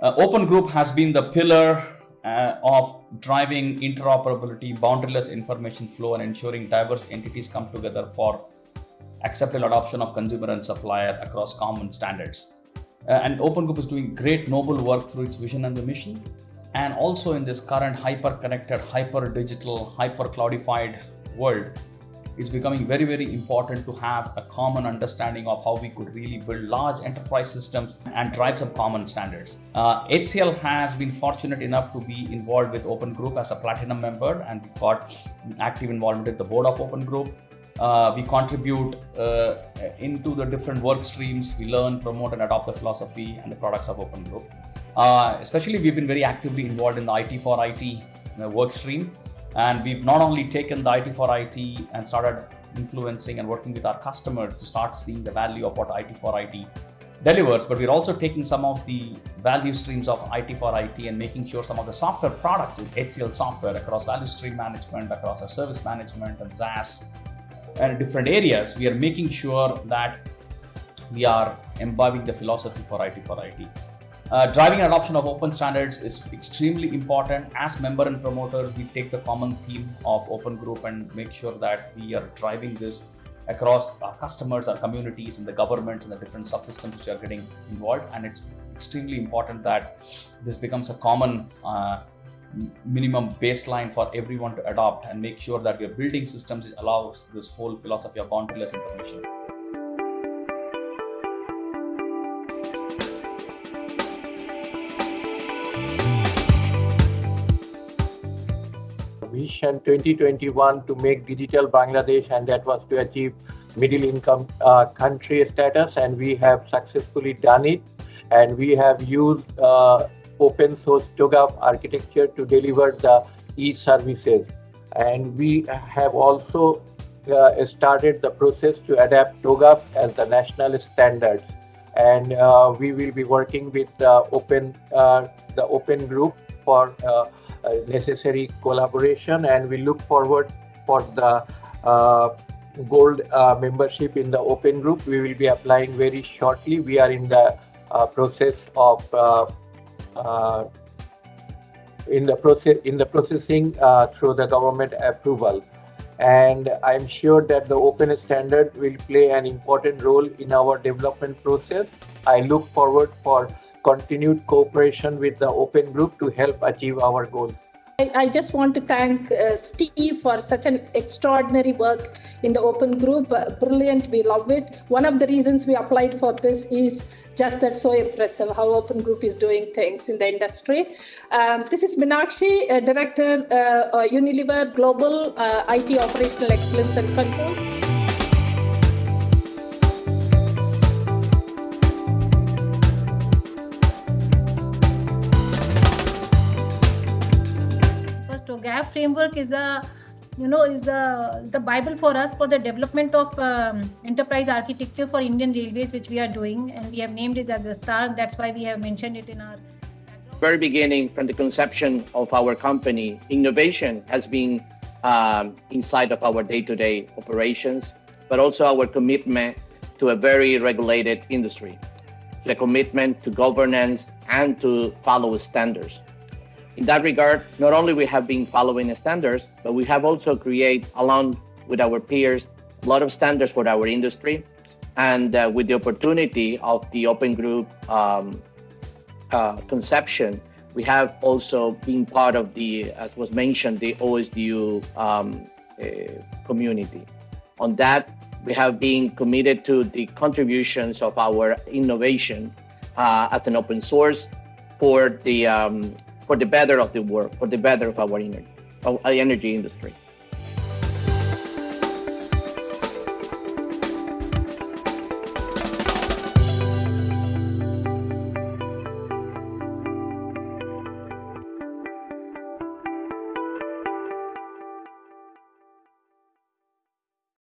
Uh, Open Group has been the pillar uh, of driving interoperability, boundaryless information flow, and ensuring diverse entities come together for acceptable adoption of consumer and supplier across common standards. Uh, and Open Group is doing great noble work through its vision and the mission. And also in this current hyper connected, hyper digital, hyper cloudified world, it's becoming very, very important to have a common understanding of how we could really build large enterprise systems and drive some common standards. Uh, HCL has been fortunate enough to be involved with Open Group as a platinum member, and got active involvement with the board of Open Group. Uh, we contribute uh, into the different work streams. We learn, promote, and adopt the philosophy and the products of Open Group. Uh, especially, we've been very actively involved in the IT for IT uh, work stream. And we've not only taken the IT for IT and started influencing and working with our customers to start seeing the value of what IT for IT delivers, but we're also taking some of the value streams of IT for IT and making sure some of the software products in HCL software across value stream management, across our service management and SaaS and different areas, we are making sure that we are imbibing the philosophy for IT for IT. Uh, driving adoption of open standards is extremely important. As member and promoters, we take the common theme of open group and make sure that we are driving this across our customers, our communities, and the governments and the different subsystems which are getting involved. And it's extremely important that this becomes a common uh, minimum baseline for everyone to adopt and make sure that we are building systems which allows this whole philosophy of boundaryless information. Vision 2021 to make digital Bangladesh and that was to achieve middle income uh, country status and we have successfully done it. And we have used uh, open source TOGAF architecture to deliver the e-services. And we have also uh, started the process to adapt TOGAF as the national standards. And uh, we will be working with the open uh, the open group for uh, uh, necessary collaboration and we look forward for the uh, gold membership in the open group. We will be applying very shortly. We are in the process of in the process in the processing through the government approval. And I'm sure that the open standard will play an important role in our development process. I look forward for continued cooperation with the Open Group to help achieve our goals. I, I just want to thank uh, Steve for such an extraordinary work in the Open Group. Uh, brilliant, we love it. One of the reasons we applied for this is just that so impressive how Open Group is doing things in the industry. Um, this is Minakshi, uh, Director, uh, Unilever Global uh, IT Operational Excellence and Control. GAF framework is a you know is a the bible for us for the development of um, enterprise architecture for indian railways which we are doing and we have named it as a star. That's why we have mentioned it in our very beginning from the conception of our company innovation has been um, inside of our day-to-day operations but also our commitment to a very regulated industry. The commitment to governance and to follow standards in that regard, not only we have been following standards, but we have also created, along with our peers, a lot of standards for our industry. And uh, with the opportunity of the Open Group um, uh, conception, we have also been part of the, as was mentioned, the OSDU um, uh, community. On that, we have been committed to the contributions of our innovation uh, as an open source for the um, for the better of the world, for the better of our energy, our uh, energy industry.